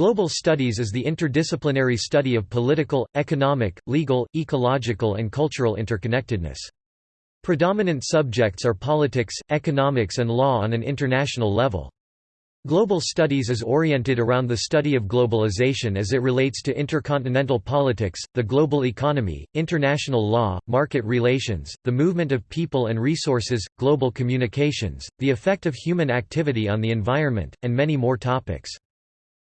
Global studies is the interdisciplinary study of political, economic, legal, ecological and cultural interconnectedness. Predominant subjects are politics, economics and law on an international level. Global studies is oriented around the study of globalization as it relates to intercontinental politics, the global economy, international law, market relations, the movement of people and resources, global communications, the effect of human activity on the environment, and many more topics.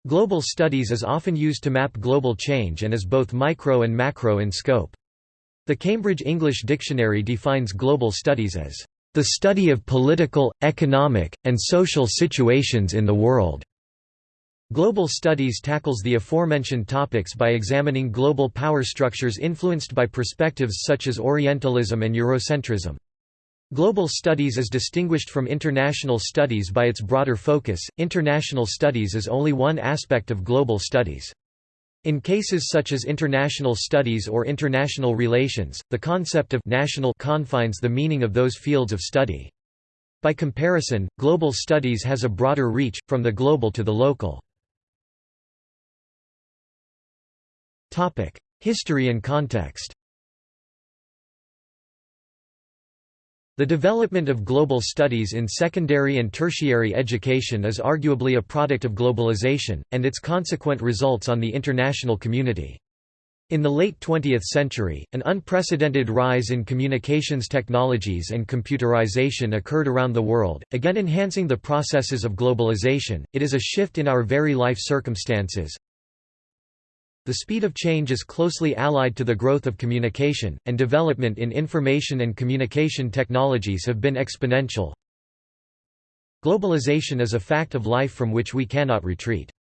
Global studies is often used to map global change and is both micro and macro in scope. The Cambridge English Dictionary defines global studies as the study of political, economic, and social situations in the world. Global studies tackles the aforementioned topics by examining global power structures influenced by perspectives such as Orientalism and Eurocentrism. Global studies is distinguished from international studies by its broader focus. International studies is only one aspect of global studies. In cases such as international studies or international relations, the concept of national confines the meaning of those fields of study. By comparison, global studies has a broader reach, from the global to the local. History and context The development of global studies in secondary and tertiary education is arguably a product of globalization, and its consequent results on the international community. In the late 20th century, an unprecedented rise in communications technologies and computerization occurred around the world, again enhancing the processes of globalization. It is a shift in our very life circumstances, the speed of change is closely allied to the growth of communication, and development in information and communication technologies have been exponential. Globalization is a fact of life from which we cannot retreat.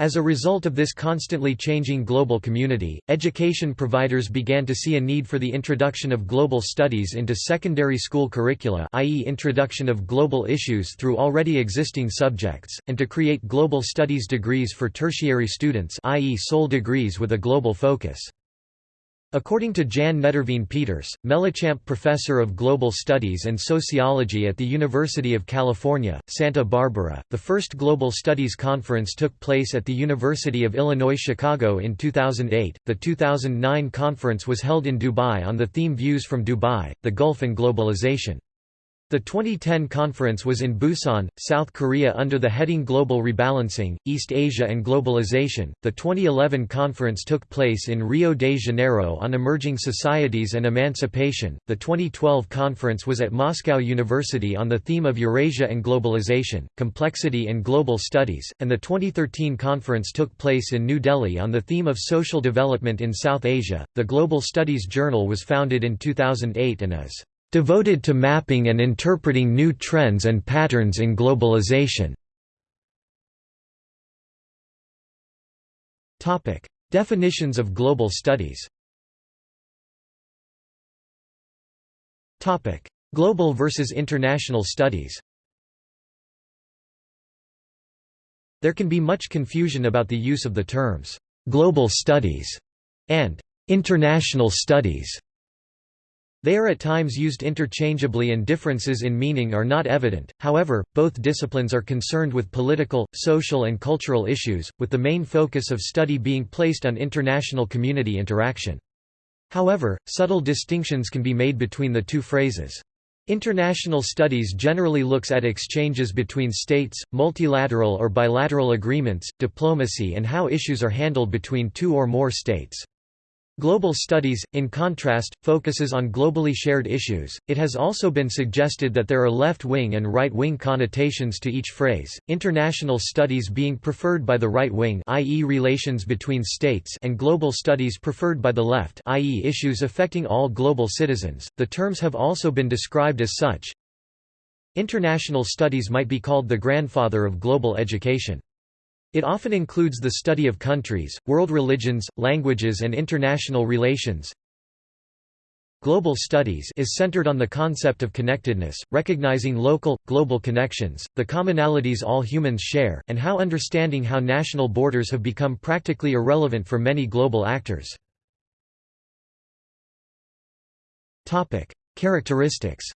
As a result of this constantly changing global community, education providers began to see a need for the introduction of global studies into secondary school curricula i.e. introduction of global issues through already existing subjects, and to create global studies degrees for tertiary students i.e. sole degrees with a global focus. According to Jan Nederveen Pieterse, Mellichamp Professor of Global Studies and Sociology at the University of California, Santa Barbara, the first Global Studies Conference took place at the University of Illinois Chicago in 2008. The 2009 conference was held in Dubai on the theme Views from Dubai, the Gulf and Globalization. The 2010 conference was in Busan, South Korea under the heading Global Rebalancing, East Asia and Globalization. The 2011 conference took place in Rio de Janeiro on emerging societies and emancipation. The 2012 conference was at Moscow University on the theme of Eurasia and Globalization, Complexity and Global Studies, and the 2013 conference took place in New Delhi on the theme of social development in South Asia. The Global Studies Journal was founded in 2008 and is devoted to mapping and interpreting new trends and patterns in globalization. Definitions of global studies. Global versus international studies. There can be much confusion about the use of the terms, "'global studies' and "'international studies' They are at times used interchangeably and differences in meaning are not evident, however, both disciplines are concerned with political, social and cultural issues, with the main focus of study being placed on international community interaction. However, subtle distinctions can be made between the two phrases. International studies generally looks at exchanges between states, multilateral or bilateral agreements, diplomacy and how issues are handled between two or more states. Global studies, in contrast, focuses on globally shared issues. It has also been suggested that there are left-wing and right-wing connotations to each phrase. International studies being preferred by the right wing, i.e., relations between states, and global studies preferred by the left, i.e., issues affecting all global citizens. The terms have also been described as such. International studies might be called the grandfather of global education. It often includes the study of countries, world religions, languages and international relations. Global studies is centered on the concept of connectedness, recognizing local, global connections, the commonalities all humans share, and how understanding how national borders have become practically irrelevant for many global actors. Characteristics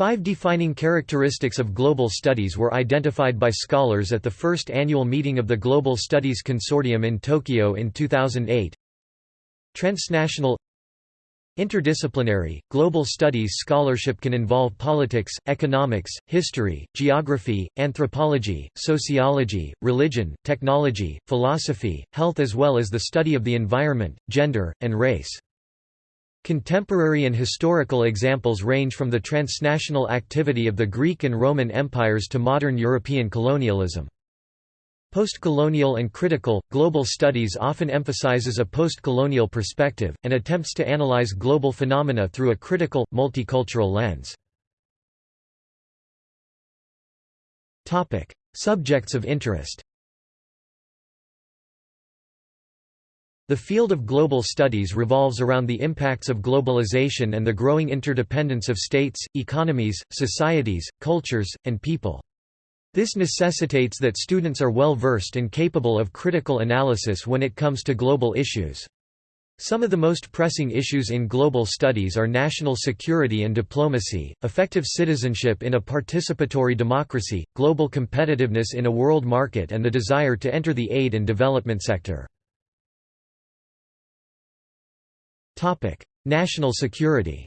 Five defining characteristics of global studies were identified by scholars at the first annual meeting of the Global Studies Consortium in Tokyo in 2008. Transnational Interdisciplinary, global studies scholarship can involve politics, economics, history, geography, anthropology, sociology, religion, technology, philosophy, health as well as the study of the environment, gender, and race. Contemporary and historical examples range from the transnational activity of the Greek and Roman empires to modern European colonialism. Postcolonial and critical, global studies often emphasizes a postcolonial perspective, and attempts to analyze global phenomena through a critical, multicultural lens. Subjects of interest The field of global studies revolves around the impacts of globalization and the growing interdependence of states, economies, societies, cultures, and people. This necessitates that students are well versed and capable of critical analysis when it comes to global issues. Some of the most pressing issues in global studies are national security and diplomacy, effective citizenship in a participatory democracy, global competitiveness in a world market and the desire to enter the aid and development sector. National security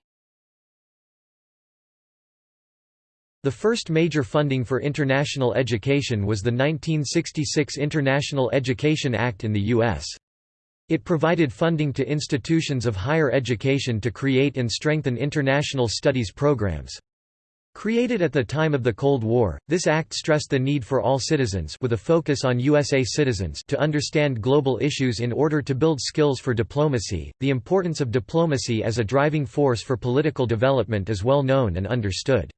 The first major funding for international education was the 1966 International Education Act in the U.S. It provided funding to institutions of higher education to create and strengthen international studies programs. Created at the time of the Cold War, this act stressed the need for all citizens with a focus on USA citizens to understand global issues in order to build skills for diplomacy. The importance of diplomacy as a driving force for political development is well known and understood.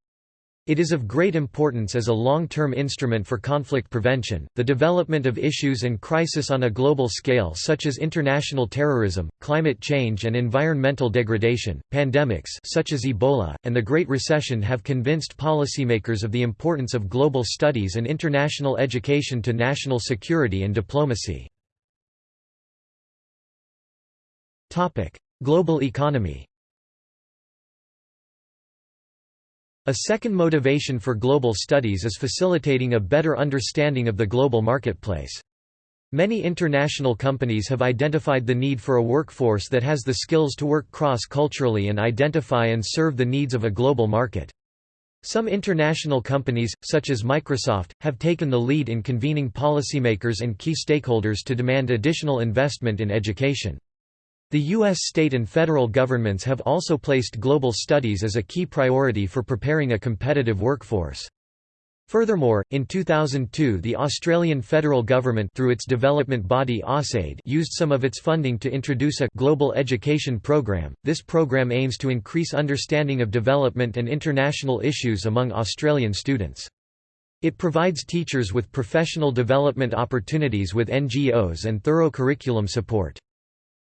It is of great importance as a long-term instrument for conflict prevention, the development of issues and crisis on a global scale such as international terrorism, climate change and environmental degradation, pandemics such as Ebola, and the Great Recession have convinced policymakers of the importance of global studies and international education to national security and diplomacy. Global economy A second motivation for global studies is facilitating a better understanding of the global marketplace. Many international companies have identified the need for a workforce that has the skills to work cross-culturally and identify and serve the needs of a global market. Some international companies, such as Microsoft, have taken the lead in convening policymakers and key stakeholders to demand additional investment in education. The U.S. state and federal governments have also placed global studies as a key priority for preparing a competitive workforce. Furthermore, in 2002 the Australian federal government through its development body AusAid used some of its funding to introduce a «global education program». This program aims to increase understanding of development and international issues among Australian students. It provides teachers with professional development opportunities with NGOs and thorough curriculum support.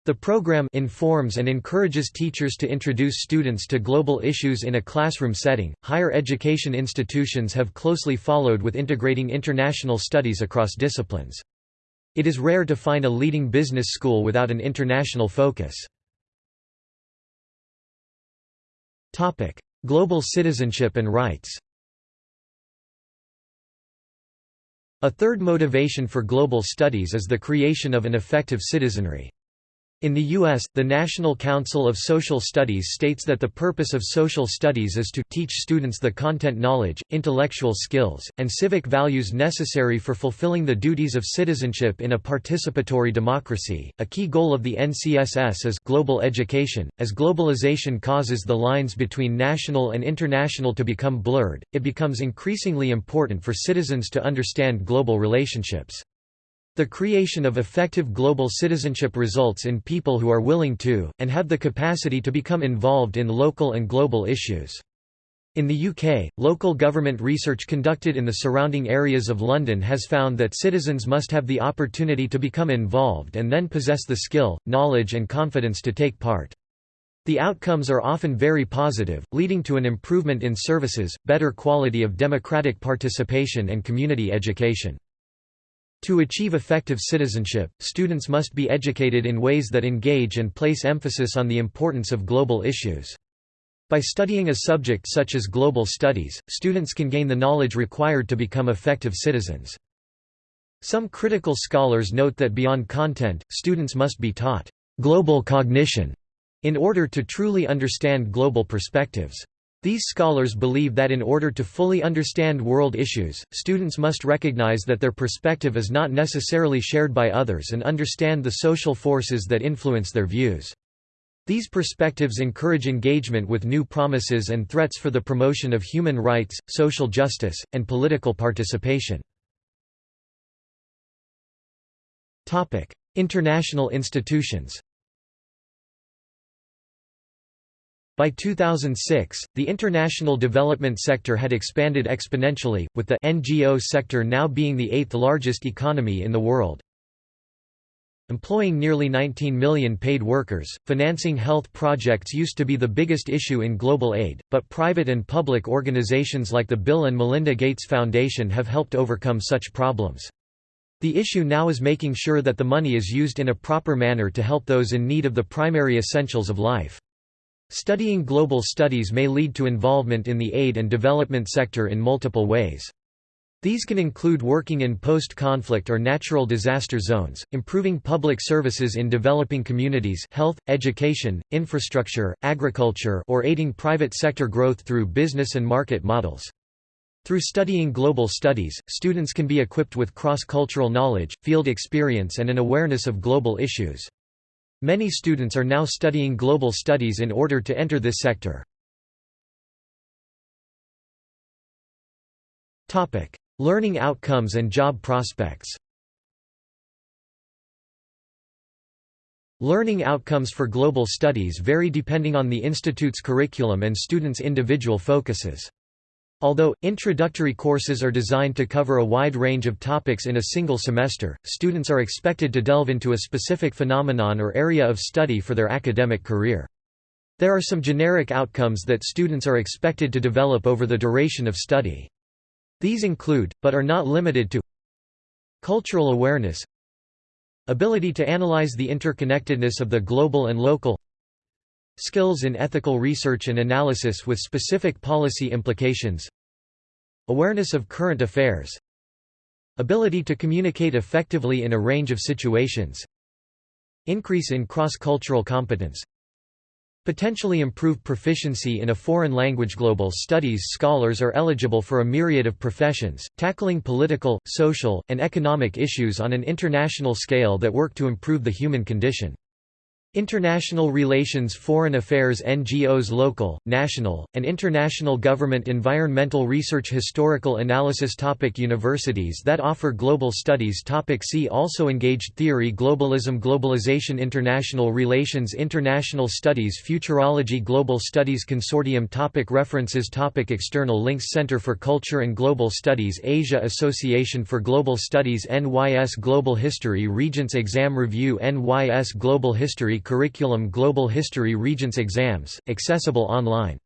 The program informs and encourages teachers to introduce students to global issues in a classroom setting. Higher education institutions have closely followed with integrating international studies across disciplines. It is rare to find a leading business school without an international focus. Topic: Global citizenship and rights. A third motivation for global studies is the creation of an effective citizenry. In the U.S., the National Council of Social Studies states that the purpose of social studies is to teach students the content knowledge, intellectual skills, and civic values necessary for fulfilling the duties of citizenship in a participatory democracy. A key goal of the NCSS is global education. As globalization causes the lines between national and international to become blurred, it becomes increasingly important for citizens to understand global relationships. The creation of effective global citizenship results in people who are willing to, and have the capacity to become involved in local and global issues. In the UK, local government research conducted in the surrounding areas of London has found that citizens must have the opportunity to become involved and then possess the skill, knowledge and confidence to take part. The outcomes are often very positive, leading to an improvement in services, better quality of democratic participation and community education. To achieve effective citizenship, students must be educated in ways that engage and place emphasis on the importance of global issues. By studying a subject such as global studies, students can gain the knowledge required to become effective citizens. Some critical scholars note that beyond content, students must be taught global cognition in order to truly understand global perspectives. These scholars believe that in order to fully understand world issues, students must recognize that their perspective is not necessarily shared by others and understand the social forces that influence their views. These perspectives encourage engagement with new promises and threats for the promotion of human rights, social justice, and political participation. International institutions By 2006, the international development sector had expanded exponentially, with the NGO sector now being the eighth largest economy in the world. Employing nearly 19 million paid workers, financing health projects used to be the biggest issue in global aid, but private and public organizations like the Bill and Melinda Gates Foundation have helped overcome such problems. The issue now is making sure that the money is used in a proper manner to help those in need of the primary essentials of life. Studying global studies may lead to involvement in the aid and development sector in multiple ways. These can include working in post-conflict or natural disaster zones, improving public services in developing communities health, education, infrastructure, agriculture or aiding private sector growth through business and market models. Through studying global studies, students can be equipped with cross-cultural knowledge, field experience and an awareness of global issues. Many students are now studying global studies in order to enter this sector. Learning outcomes and job prospects Learning outcomes for global studies vary depending on the institute's curriculum and students' individual focuses. Although, introductory courses are designed to cover a wide range of topics in a single semester, students are expected to delve into a specific phenomenon or area of study for their academic career. There are some generic outcomes that students are expected to develop over the duration of study. These include, but are not limited to Cultural awareness Ability to analyze the interconnectedness of the global and local Skills in ethical research and analysis with specific policy implications Awareness of current affairs Ability to communicate effectively in a range of situations Increase in cross-cultural competence potentially improve proficiency in a foreign language. Global studies scholars are eligible for a myriad of professions, tackling political, social, and economic issues on an international scale that work to improve the human condition. International Relations Foreign Affairs NGOs Local, National, and International Government Environmental Research Historical Analysis topic Universities that offer global studies topic See also Engaged Theory Globalism Globalization International Relations International Studies Futurology Global Studies Consortium topic References topic External links Center for Culture and Global Studies Asia Association for Global Studies NYS Global History Regents Exam Review NYS Global Curriculum Global History Regents Exams, accessible online